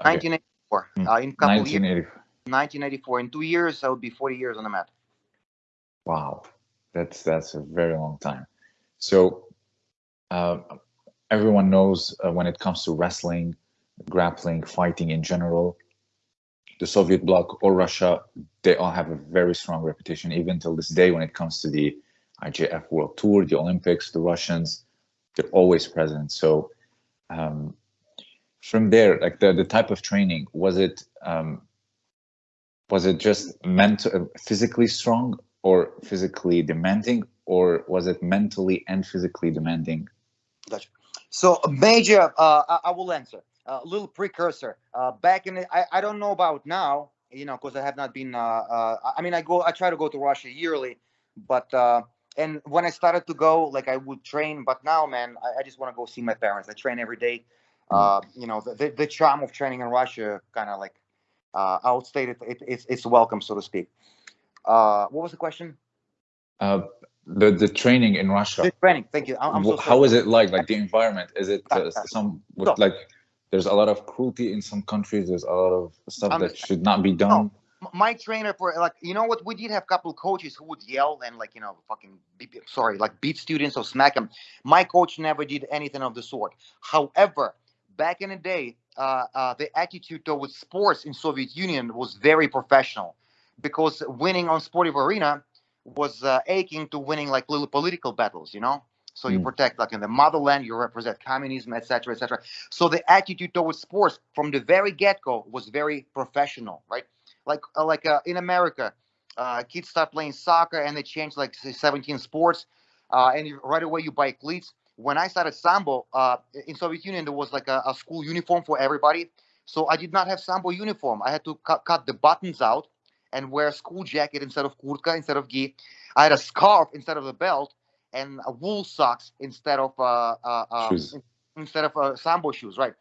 Okay. 1984. Hmm. Uh, in couple years, 1984. In two years, I will be 40 years on the mat. Wow, that's that's a very long time. So, uh, everyone knows uh, when it comes to wrestling, grappling, fighting in general, the Soviet bloc or Russia, they all have a very strong reputation, even till this day. When it comes to the IJF World Tour, the Olympics, the Russians, they're always present. So, um, from there, like the the type of training, was it um, was it just mental, physically strong, or physically demanding, or was it mentally and physically demanding? Gotcha. So major, uh, I, I will answer. A little precursor. Uh, back in, the, I, I don't know about now, you know, because I have not been. Uh, uh, I mean, I go, I try to go to Russia yearly, but uh, and when I started to go, like I would train, but now, man, I, I just want to go see my parents. I train every day. Uh, you know, the, the, charm of training in Russia kind of like uh, outstated. It, it's it's welcome, so to speak. Uh, what was the question? Uh, the the training in Russia. The training. Thank you. I'm, I'm so sorry. is it like? Like the environment? Is it uh, some with So- like? There's a lot of cruelty in some countries. There's a lot of stuff Um, that should not be done. m- my trainer for like you know what we did have a couple of coaches who would yell and like you know fucking beat, sorry like beat students or smack them my coach never did anything of the sort however back in the day uh, uh, the attitude towards sports in soviet union was very professional because winning on sportive arena was uh, aching to winning like little political battles you know so you Mm. protect like in the motherland you represent communism etc etc so the attitude towards sports from the very get-go was very professional right like uh, like uh, in America, uh, kids start playing soccer and they change like say, 17 sports, uh, and right away you buy cleats. When I started sambo uh, in Soviet Union, there was like a, a school uniform for everybody, so I did not have sambo uniform. I had to cut, cut the buttons out and wear a school jacket instead of kurtka instead of gi. I had a scarf instead of a belt and uh, wool socks instead of uh, uh, um, Shoes. instead of uh, sambo shoes, right?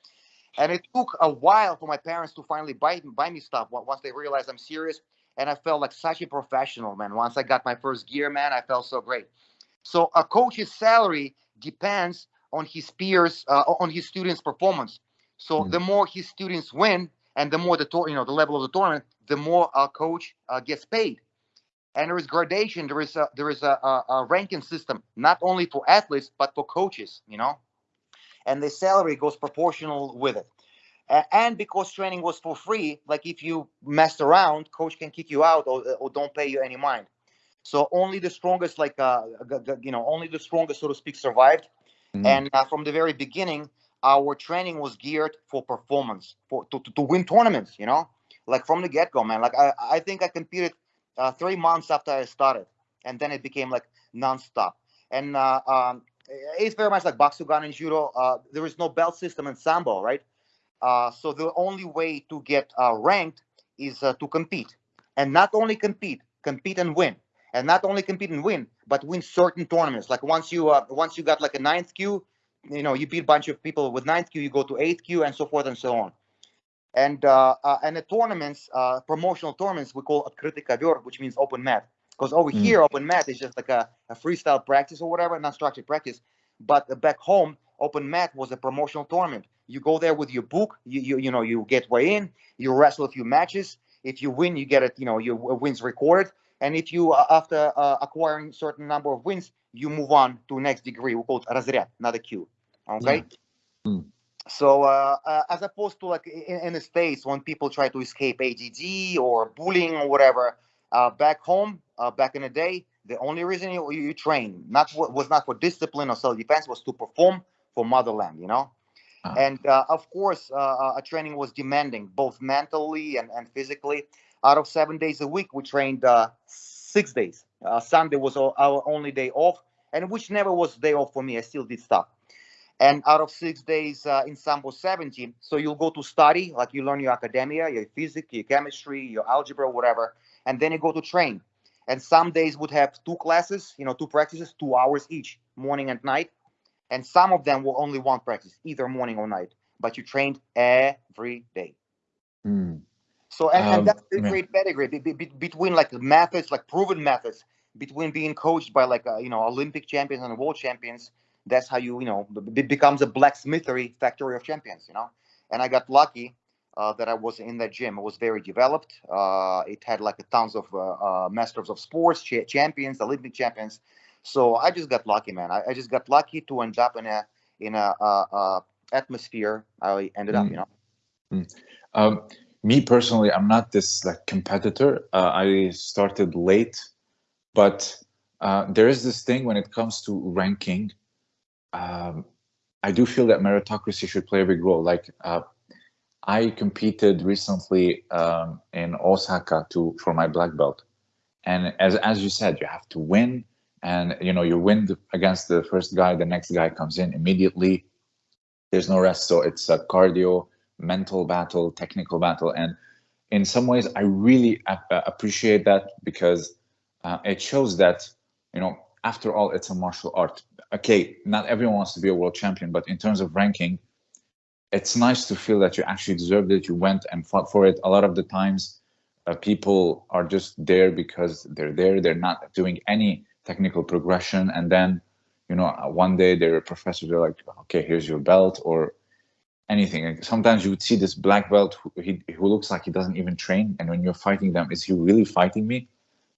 And it took a while for my parents to finally buy buy me stuff once they realized I'm serious. And I felt like such a professional, man. Once I got my first gear, man, I felt so great. So a coach's salary depends on his peers, uh, on his students' performance. So Mm. the more his students win, and the more the tour, you know, the level of the tournament, the more a coach uh, gets paid. And there is gradation. There is a there is a, a, a ranking system, not only for athletes but for coaches. You know and the salary goes proportional with it. And because training was for free, like if you messed around, coach can kick you out or, or don't pay you any mind. So only the strongest, like uh, you know, only the strongest, so to speak, survived. Mhm. And uh, from the very beginning, our training was geared for performance, for to, to, to win tournaments. You know, like from the get go, man. Like I, I think I competed uh, three months after I started, and then it became like nonstop. And uh, um, it's very much like Baksugan and Judo. Uh, there is no belt system in Sambo, right? Uh, so the only way to get uh, ranked is uh, to compete, and not only compete, compete and win, and not only compete and win, but win certain tournaments. Like once you uh, once you got like a ninth kyu, you know you beat a bunch of people with ninth kyu, you go to eighth kyu, and so forth and so on. And uh, uh, and the tournaments, uh, promotional tournaments, we call открытый which means open mat. Because over mm. here, open mat is just like a, a freestyle practice or whatever, not structured practice. But back home, open mat was a promotional tournament. You go there with your book, you you, you know you get weigh in, you wrestle a few matches. If you win, you get it. You know your uh, wins recorded and if you, uh, after uh, acquiring certain number of wins, you move on to next degree, we call it разряд, not a kyu. Okay. Yeah. Mm. So uh, uh, as opposed to like in, in, the States, when people try to escape ADD or bullying or whatever, uh, back home, uh, back in the day, the only reason you, you train not was not for discipline or self-defense was to perform for motherland, you know. Ah. And uh, of course, uh, training was demanding both mentally and, and physically. Out of seven days a week, we trained uh, six days. Uh, Sunday was our, only day off, and which never was day off for me. I still did stuff. And out of six days uh, in Sambo 70, so you'll go to study, like you learn your academia, your physics, your chemistry, your algebra, whatever, and then you go to train. And some days would have two classes, you know, two practices, two hours each, morning and night and some of them were only one practice, either morning or night. But you trained every day. Mm. So and, Um, and that's the yeah. great pedigree be, be, be- between like methods, like proven methods, between being coached by like uh, you know Olympic champions and world champions. That's how you you know it becomes a blacksmithery factory of champions. You know, and I got lucky. uh, that I was in that gym. It was very developed. Uh, it had like a tons of uh, uh, masters of sports, cha- champions, Olympic champions. So I just got lucky, man. I, I just got lucky to end up in a in a uh, uh, atmosphere. I ended up, Mm. you know. Um, me personally, I'm not this like competitor. Uh, I started late, but uh, there is this thing when it comes to ranking. Um, I do feel that meritocracy should play a big role. Like uh, I competed recently um, in Osaka to for my black belt, and as as you said, you have to win, and you know you win the, against the first guy, the next guy comes in immediately. There's no rest, so it's a cardio mental battle, technical battle, and in some ways, I really ap- appreciate that because uh, it shows that you know, after all, it's a martial art. Okay, not everyone wants to be a world champion, but in terms of ranking, it's nice to feel that you actually deserved it. You went and fought for it. A lot of the times, uh, people are just there because they're there. They're not doing any technical progression, and then you know, uh, one day they're a professor. They're like, okay, here's your belt, or anything. And sometimes you would see this black belt who, he, who looks like he doesn't even train, and when you're fighting them, is he really fighting me?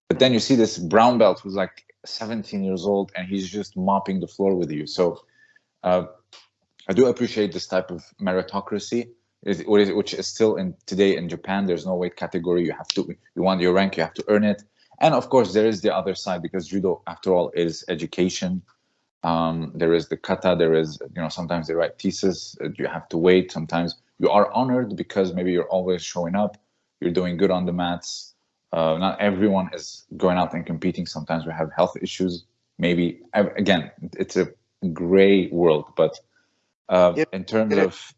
But then you see this brown belt who's like 17 years old, and he's just mopping the floor with you. So uh, I do appreciate this type of meritocracy, which is still in today in Japan. There's no weight category. You have to, you want your rank, you have to earn it. And of course, there is the other side because judo, after all, is education. Um, there is the kata. There is, you know, sometimes they write thesis. uh, You have to wait. Sometimes you are honored because maybe you're always showing up. You're doing good on the mats. Uh, not everyone is going out and competing. Sometimes we have health issues. Maybe again, it's a gray world. But uh, Yep. in terms of,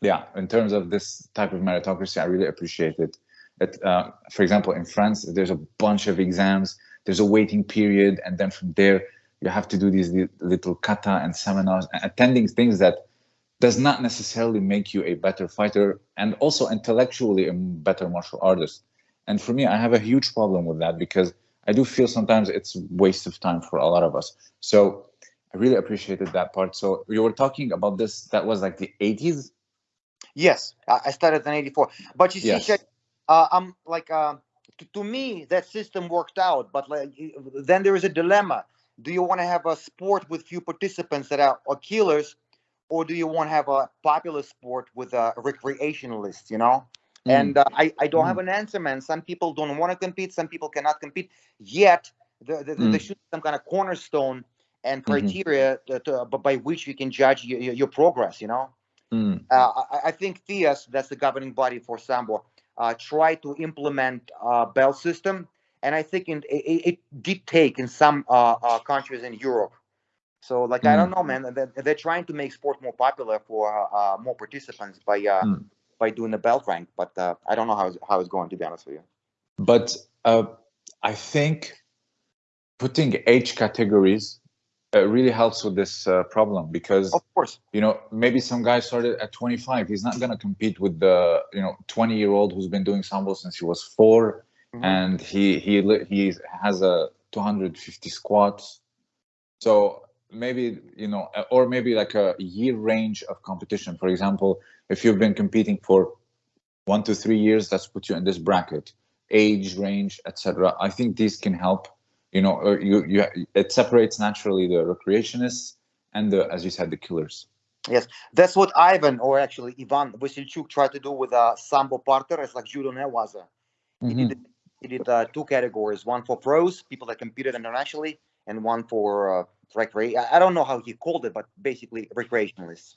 yeah, in terms of this type of meritocracy, I really appreciate it. It, uh, for example, in France, there's a bunch of exams. There's a waiting period, and then from there, you have to do these little kata and seminars, and attending things that does not necessarily make you a better fighter and also intellectually a better martial artist. And for me, I have a huge problem with that because I do feel sometimes it's waste of time for a lot of us. So I really appreciated that part. So you were talking about this, that was like the 80s? Yes, I, started in '84. But you see, Yes. Uh, I'm like, uh, to, to me, that system worked out. But like, then there is a dilemma. Do you want to have a sport with few participants that are, are killers, or do you want to have a popular sport with a recreationalist You know. Mm. And uh, I, I don't have an answer, man. Some people don't want to compete. Some people cannot compete. Yet the, the, Mm. there should be some kind of cornerstone and Mhm. criteria to, to, by which you can judge your, your, your progress. You know. Mm. Uh, I, I think FIAS, that's the governing body for Sambo, uh, tried to implement a bell system, and I think in, it, it did take in some uh, uh, countries in Europe. So, like, I don't know, man. They're, they're trying to make sport more popular for uh, uh, more participants by uh, Mm. by doing the belt rank, but uh, I don't know how it's, how it's going. To be honest with you. But uh, I think putting age categories uh, really helps with this uh, problem because Of course. you know maybe some guy started at 25 he's not going to compete with the you know 20 year old who's been doing sambo since he was 4 Mhm. and he he he has a 250 squats so maybe you know or maybe like a year range of competition for example if you've been competing for one to three years let's put you in this bracket age range etc i think these can help you know you you it separates naturally the recreationists and the as you said the killers Yes, That's what Ivan, or actually Ivan Vasilchuk, tried to do with uh, Sambo Parter. It's like judo newaza. He Mhm. did, he did uh, two categories: one for pros, people that competed internationally, and one for uh, I don't know how he called it, but basically recreationalists.